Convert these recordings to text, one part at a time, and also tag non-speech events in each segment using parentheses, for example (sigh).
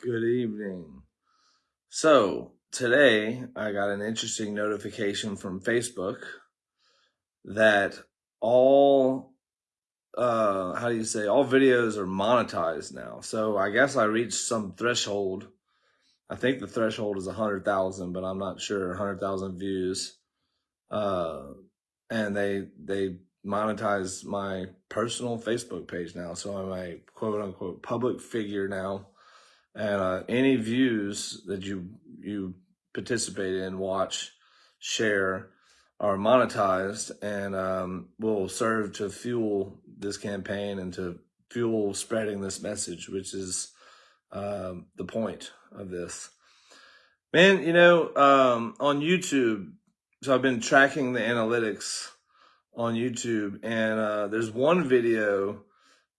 Good evening. So today I got an interesting notification from Facebook that all uh how do you say all videos are monetized now. So I guess I reached some threshold. I think the threshold is a hundred thousand, but I'm not sure. Hundred thousand views. Uh and they they monetize my personal Facebook page now. So I'm a quote unquote public figure now uh, any views that you you participate in, watch, share, are monetized and um, will serve to fuel this campaign and to fuel spreading this message, which is um, the point of this. Man, you know, um, on YouTube, so I've been tracking the analytics on YouTube, and uh, there's one video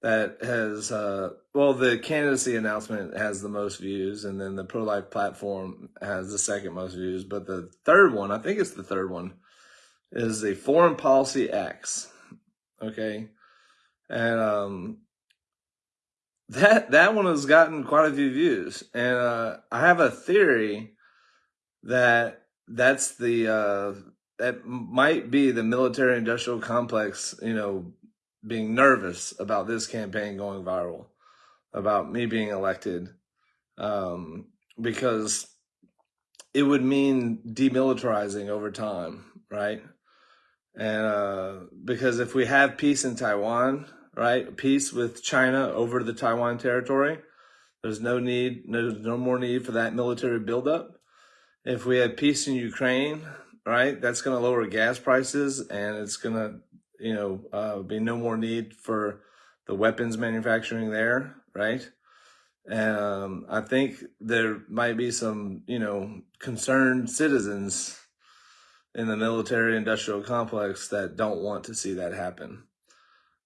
that has uh well the candidacy announcement has the most views and then the pro-life platform has the second most views. But the third one i think it's the third one is the foreign policy acts okay? And um that that one has gotten quite a few views. And uh i have a theory that that's the uh that might be the military industrial complex you know being nervous about this campaign going viral, about me being elected, um, because it would mean demilitarizing over time, right? And uh, because if we have peace in Taiwan, right, peace with China over the Taiwan territory, there's no need, no, no more need for that military buildup. If we have peace in Ukraine, right, that's going to lower gas prices and it's going to you know, uh, be no more need for the weapons manufacturing there, right? And um, I think there might be some, you know, concerned citizens in the military industrial complex that don't want to see that happen.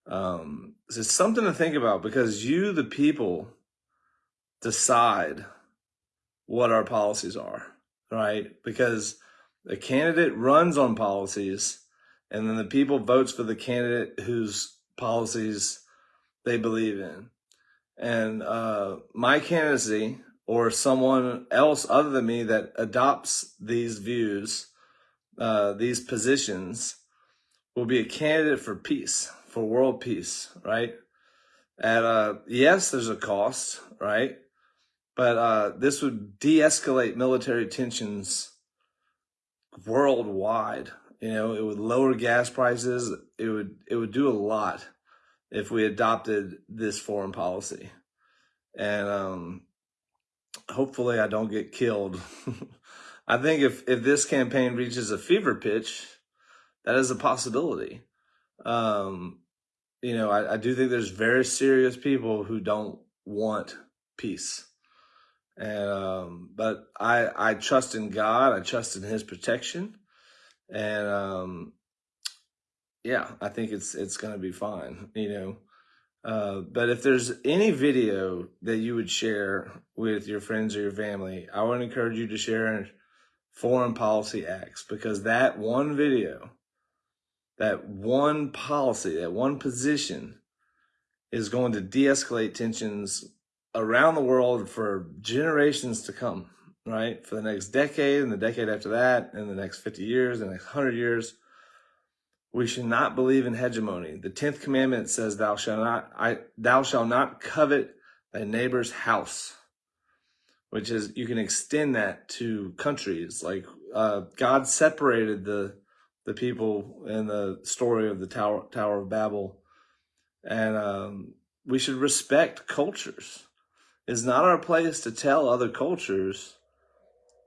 Um, it's something to think about because you, the people, decide what our policies are, right? Because the candidate runs on policies and then the people votes for the candidate whose policies they believe in. And uh, my candidacy or someone else other than me that adopts these views, uh, these positions, will be a candidate for peace, for world peace, right? And uh, yes, there's a cost, right? But uh, this would de-escalate military tensions worldwide, you know, it would lower gas prices. It would it would do a lot if we adopted this foreign policy. And um, hopefully I don't get killed. (laughs) I think if, if this campaign reaches a fever pitch, that is a possibility. Um, you know, I, I do think there's very serious people who don't want peace. And um, but I I trust in God. I trust in His protection and um, yeah, I think it's it's gonna be fine, you know. Uh, but if there's any video that you would share with your friends or your family, I would encourage you to share foreign policy acts because that one video, that one policy, that one position is going to de-escalate tensions around the world for generations to come right? For the next decade and the decade after that, and the next 50 years, the next 100 years. We should not believe in hegemony. The 10th commandment says, thou shalt not, I, thou shalt not covet thy neighbor's house, which is, you can extend that to countries. Like, uh, God separated the, the people in the story of the Tower, Tower of Babel. And, um, we should respect cultures. It's not our place to tell other cultures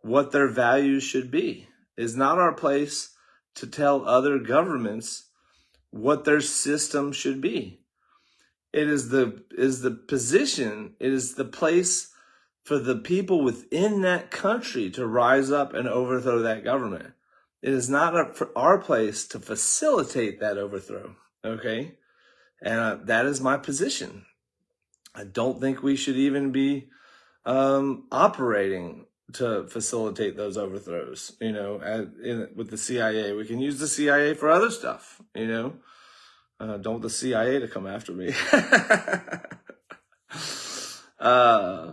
what their values should be. It's not our place to tell other governments what their system should be. It is the is the position, it is the place for the people within that country to rise up and overthrow that government. It is not our place to facilitate that overthrow, okay? And uh, that is my position. I don't think we should even be um, operating to facilitate those overthrows, you know, at, in, with the CIA. We can use the CIA for other stuff, you know. Uh, don't the CIA to come after me. (laughs) uh,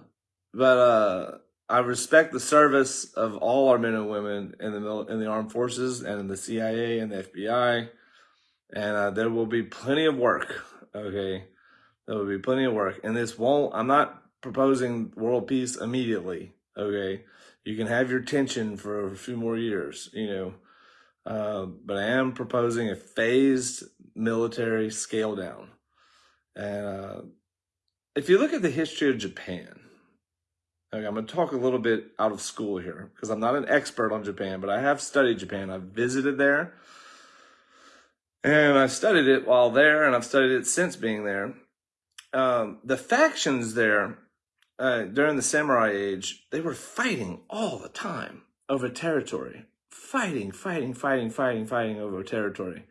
but uh, I respect the service of all our men and women in the in the armed forces and in the CIA and the FBI, and uh, there will be plenty of work. Okay, there will be plenty of work, and this won't. I'm not proposing world peace immediately. Okay, you can have your tension for a few more years, you know, uh, but I am proposing a phased military scale down, and uh, if you look at the history of Japan Okay, I'm going to talk a little bit out of school here because I'm not an expert on Japan, but I have studied Japan. I've visited there and I studied it while there and I've studied it since being there. Um, the factions there uh, during the samurai age, they were fighting all the time over territory. Fighting, fighting, fighting, fighting, fighting over territory.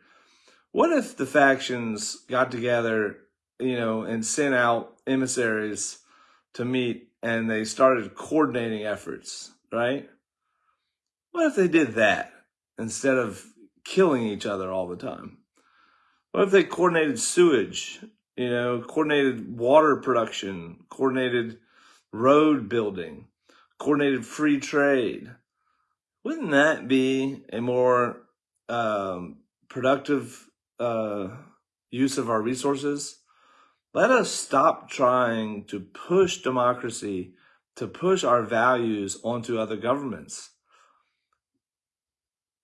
What if the factions got together, you know, and sent out emissaries to meet and they started coordinating efforts, right? What if they did that instead of killing each other all the time? What if they coordinated sewage, you know, coordinated water production, coordinated road building, coordinated free trade? Wouldn't that be a more um, productive uh, use of our resources? Let us stop trying to push democracy, to push our values onto other governments.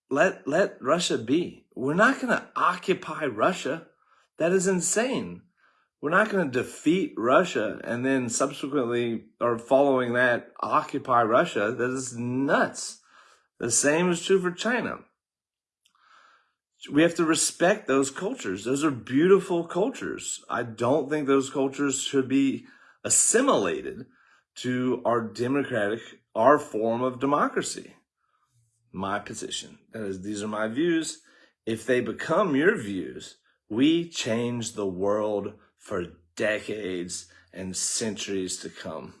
Let, let Russia be. We're not going to occupy Russia. That is insane. We're not going to defeat Russia and then subsequently or following that occupy Russia. That is nuts. The same is true for China we have to respect those cultures. Those are beautiful cultures. I don't think those cultures should be assimilated to our democratic, our form of democracy. My position. That is, these are my views. If they become your views, we change the world for decades and centuries to come.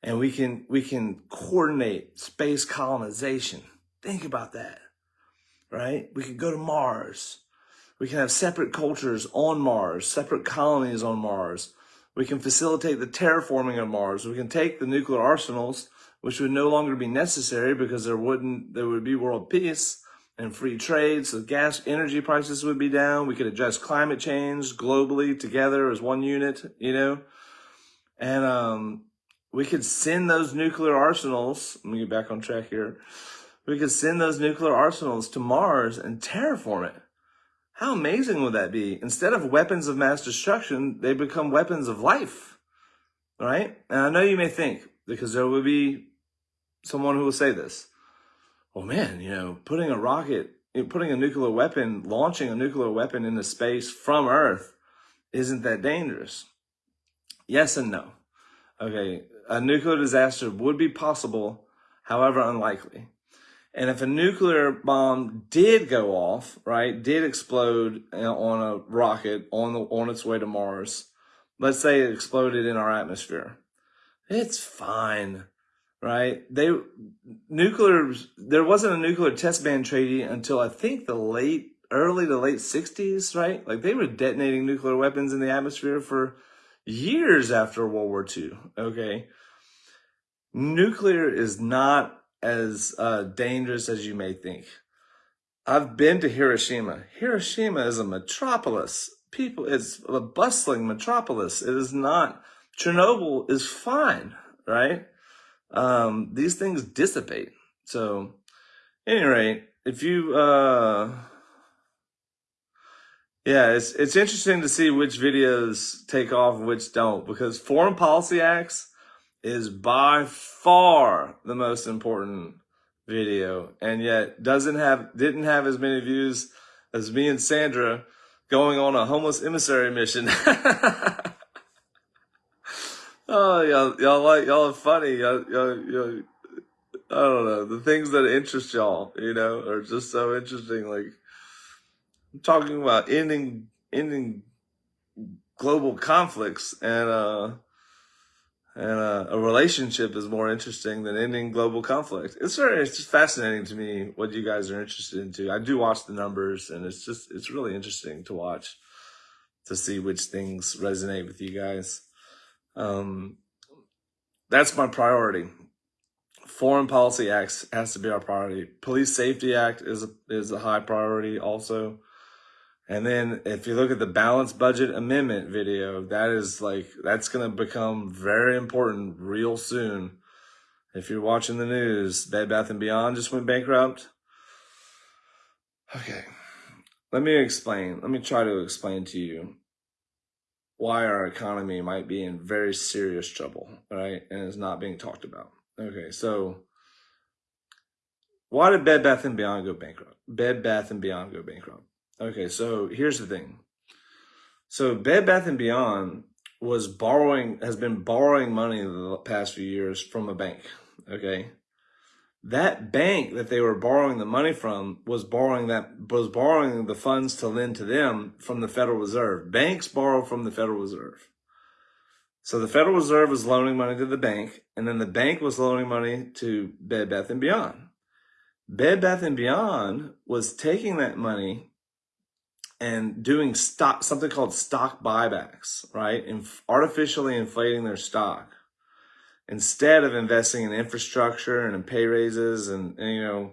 And we can, we can coordinate space colonization. Think about that right? We could go to Mars. We can have separate cultures on Mars, separate colonies on Mars. We can facilitate the terraforming of Mars. We can take the nuclear arsenals, which would no longer be necessary because there wouldn't, there would be world peace and free trade. So gas energy prices would be down. We could address climate change globally together as one unit, you know, and, um, we could send those nuclear arsenals. Let me get back on track here we could send those nuclear arsenals to Mars and terraform it. How amazing would that be? Instead of weapons of mass destruction, they become weapons of life, right? And I know you may think, because there will be someone who will say this, well, man, you know, putting a rocket, putting a nuclear weapon, launching a nuclear weapon into space from Earth isn't that dangerous. Yes and no. Okay, a nuclear disaster would be possible, however unlikely. And if a nuclear bomb did go off, right, did explode on a rocket on the on its way to Mars, let's say it exploded in our atmosphere, it's fine, right? They nuclear there wasn't a nuclear test ban treaty until I think the late early to late 60s, right? Like they were detonating nuclear weapons in the atmosphere for years after World War II, okay? Nuclear is not as uh, dangerous as you may think. I've been to Hiroshima. Hiroshima is a metropolis. People, it's a bustling metropolis. It is not. Chernobyl is fine, right? Um, these things dissipate. So, any rate, if you, uh, yeah, it's it's interesting to see which videos take off which don't because foreign policy acts is by far the most important video and yet doesn't have didn't have as many views as me and Sandra going on a homeless emissary mission. (laughs) oh, y'all, y'all like y'all are funny. Y'all, y'all, y'all, I don't know the things that interest y'all. You know, are just so interesting. Like I'm talking about ending ending global conflicts and uh and uh, a relationship is more interesting than ending global conflict. It's very, it's just fascinating to me what you guys are interested into. I do watch the numbers, and it's just, it's really interesting to watch to see which things resonate with you guys. Um, that's my priority. Foreign Policy Act has to be our priority. Police Safety Act is a, is a high priority also. And then if you look at the balanced budget amendment video, that is like, that's going to become very important real soon. If you're watching the news, Bed Bath & Beyond just went bankrupt. Okay, let me explain. Let me try to explain to you why our economy might be in very serious trouble, right? And is not being talked about. Okay, so why did Bed Bath & Beyond go bankrupt? Bed Bath & Beyond go bankrupt. Okay, so here's the thing. So Bed Bath & Beyond was borrowing, has been borrowing money the past few years from a bank, okay? That bank that they were borrowing the money from was borrowing that, was borrowing the funds to lend to them from the Federal Reserve. Banks borrow from the Federal Reserve. So the Federal Reserve was loaning money to the bank, and then the bank was loaning money to Bed Bath & Beyond. Bed Bath & Beyond was taking that money and doing stock, something called stock buybacks, right? And artificially inflating their stock instead of investing in infrastructure and in pay raises and, and, you know,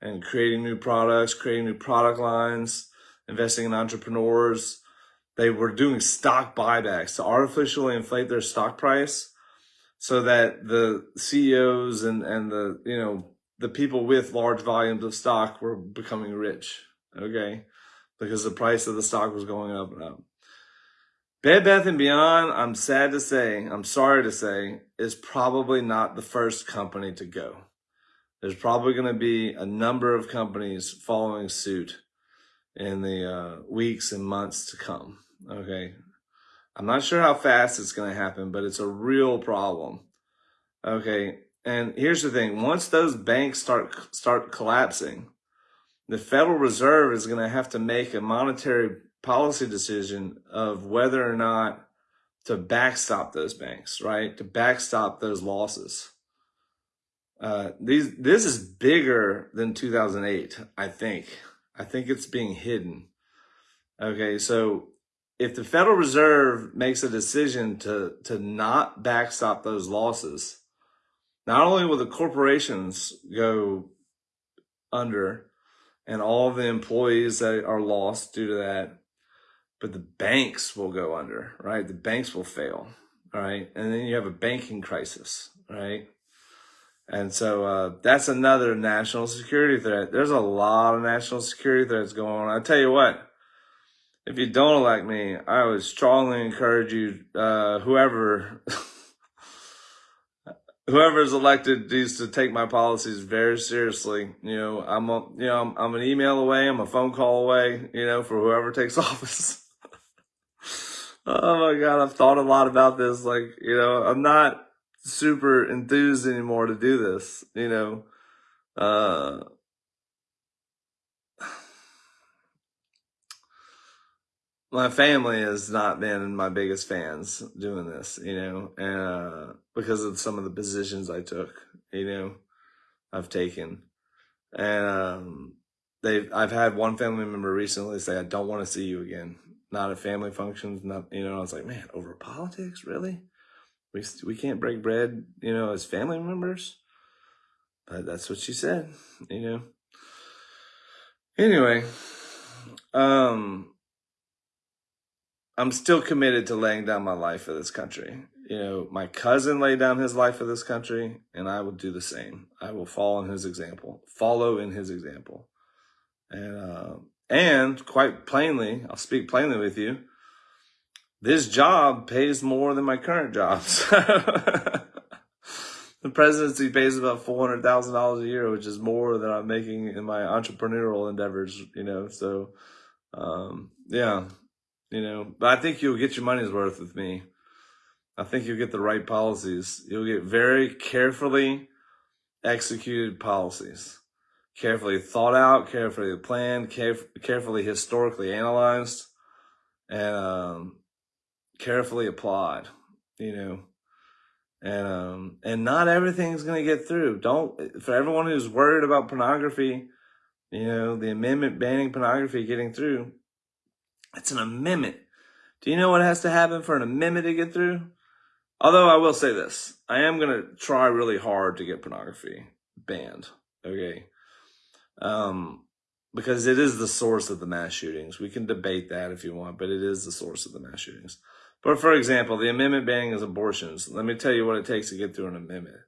and creating new products, creating new product lines, investing in entrepreneurs. They were doing stock buybacks to artificially inflate their stock price so that the CEOs and, and the, you know, the people with large volumes of stock were becoming rich. Okay because the price of the stock was going up and up. Bed Bath & Beyond, I'm sad to say, I'm sorry to say, is probably not the first company to go. There's probably going to be a number of companies following suit in the uh, weeks and months to come. Okay. I'm not sure how fast it's going to happen, but it's a real problem. Okay. And here's the thing. Once those banks start, start collapsing, the Federal Reserve is going to have to make a monetary policy decision of whether or not to backstop those banks, right? To backstop those losses. Uh, these, this is bigger than 2008, I think. I think it's being hidden. Okay, so if the Federal Reserve makes a decision to, to not backstop those losses, not only will the corporations go under, and all the employees that are lost due to that. But the banks will go under, right? The banks will fail, right? And then you have a banking crisis, right? And so uh, that's another national security threat. There's a lot of national security threats going on. I tell you what, if you don't elect me, I would strongly encourage you, uh, whoever (laughs) whoever is elected needs to take my policies very seriously. You know, I'm a, you know, I'm, I'm an email away, I'm a phone call away, you know, for whoever (laughs) takes office. Oh my God, I've thought a lot about this. Like, you know, I'm not super enthused anymore to do this, you know. Uh, (sighs) my family has not been my biggest fans doing this, you know, uh, because of some of the positions I took, you know, I've taken. And, um, they've I've had one family member recently say, I don't want to see you again. Not at family functions, not, you know, I was like, man, over politics, really? We, we can't break bread, you know, as family members. But that's what she said, you know. Anyway, um, I'm still committed to laying down my life for this country. You know, my cousin laid down his life for this country, and I will do the same. I will follow in his example, follow in his example. And, uh, and quite plainly, I'll speak plainly with you. This job pays more than my current jobs. (laughs) the presidency pays about $400,000 a year, which is more than I'm making in my entrepreneurial endeavors, you know, so, um, yeah, you know, but I think you'll get your money's worth with me. I think you'll get the right policies. You'll get very carefully executed policies, carefully thought out, carefully planned, caref- carefully historically analyzed, and um, carefully applied. You know, and um, and not everything's gonna get through. Don't for everyone who's worried about pornography, you know, the amendment banning pornography getting through. It's an amendment. Do you know what has to happen for an amendment to get through? Although I will say this, I am going to try really hard to get pornography banned. Okay. Um, because it is the source of the mass shootings. We can debate that if you want, but it is the source of the mass shootings. But for example, the amendment banning is abortions. Let me tell you what it takes to get through an amendment.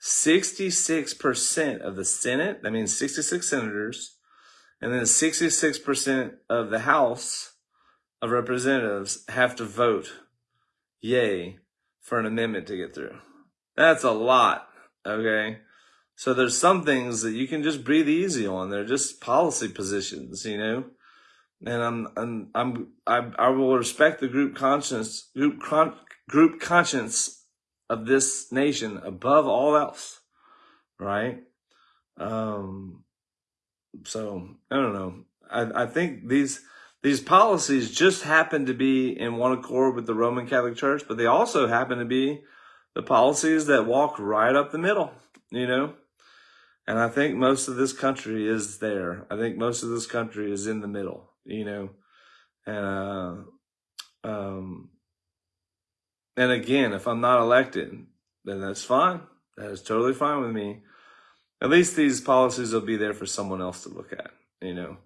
66% of the Senate, that means 66 senators, and then 66% of the House of Representatives have to vote yay for an amendment to get through. That's a lot, okay? So there's some things that you can just breathe easy on. They're just policy positions, you know? And I'm, I'm, I'm I, I will respect the group conscience, group, con, group conscience of this nation above all else, right? Um, so I don't know. I, I think these these policies just happen to be in one accord with the Roman Catholic Church, but they also happen to be the policies that walk right up the middle, you know? And I think most of this country is there. I think most of this country is in the middle, you know? And, uh, um, and again, if I'm not elected, then that's fine. That is totally fine with me. At least these policies will be there for someone else to look at, you know?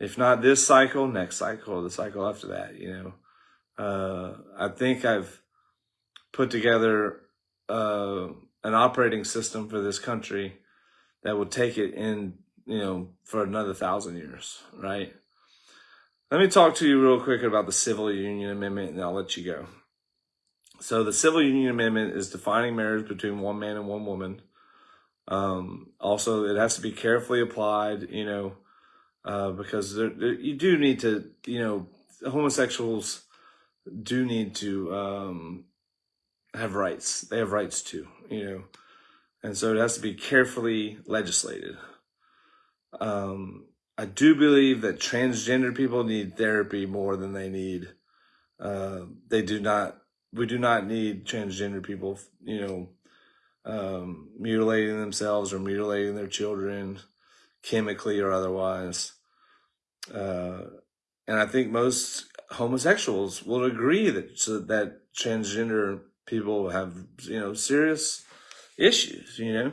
if not this cycle, next cycle, the cycle after that, you know. Uh, I think I've put together uh, an operating system for this country that will take it in, you know, for another thousand years, right? Let me talk to you real quick about the Civil Union Amendment and I'll let you go. So the Civil Union Amendment is defining marriage between one man and one woman. Um, also, it has to be carefully applied, you know, uh, because there, there, you do need to, you know, homosexuals do need to um, have rights. They have rights too, you know, and so it has to be carefully legislated. Um, I do believe that transgender people need therapy more than they need. Uh, they do not. We do not need transgender people, you know, um, mutilating themselves or mutilating their children chemically or otherwise. Uh, and I think most homosexuals will agree that so that transgender people have you know serious issues. You know.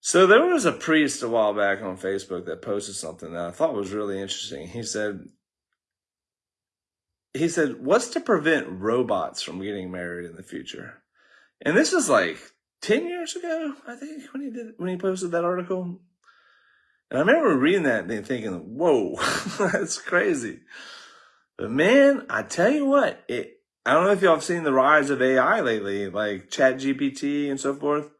So there was a priest a while back on Facebook that posted something that I thought was really interesting. He said, he said, what's to prevent robots from getting married in the future? And this is like 10 years ago, I think, when he did, when he posted that article. And I remember reading that and thinking, whoa, (laughs) that's crazy. But man, I tell you what, it, I don't know if y'all have seen the rise of AI lately, like ChatGPT and so forth.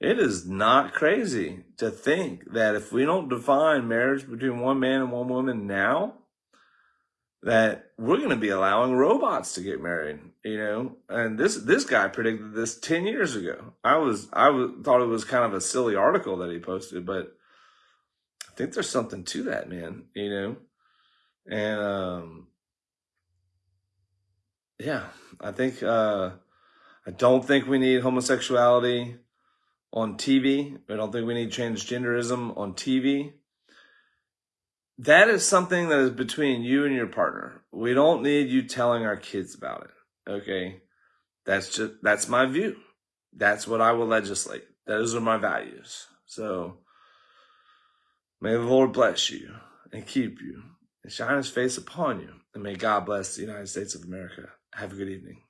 It is not crazy to think that if we don't define marriage between one man and one woman now, that we're going to be allowing robots to get married, you know? And this, this guy predicted this 10 years ago. I was, I was, thought it was kind of a silly article that he posted, but I think there's something to that, man, you know? And, um, yeah, I think, uh, I don't think we need homosexuality on TV. I don't think we need transgenderism on TV. That is something that is between you and your partner. We don't need you telling our kids about it. Okay. That's just, that's my view. That's what I will legislate. Those are my values. So, May the Lord bless you and keep you and shine his face upon you. And may God bless the United States of America. Have a good evening.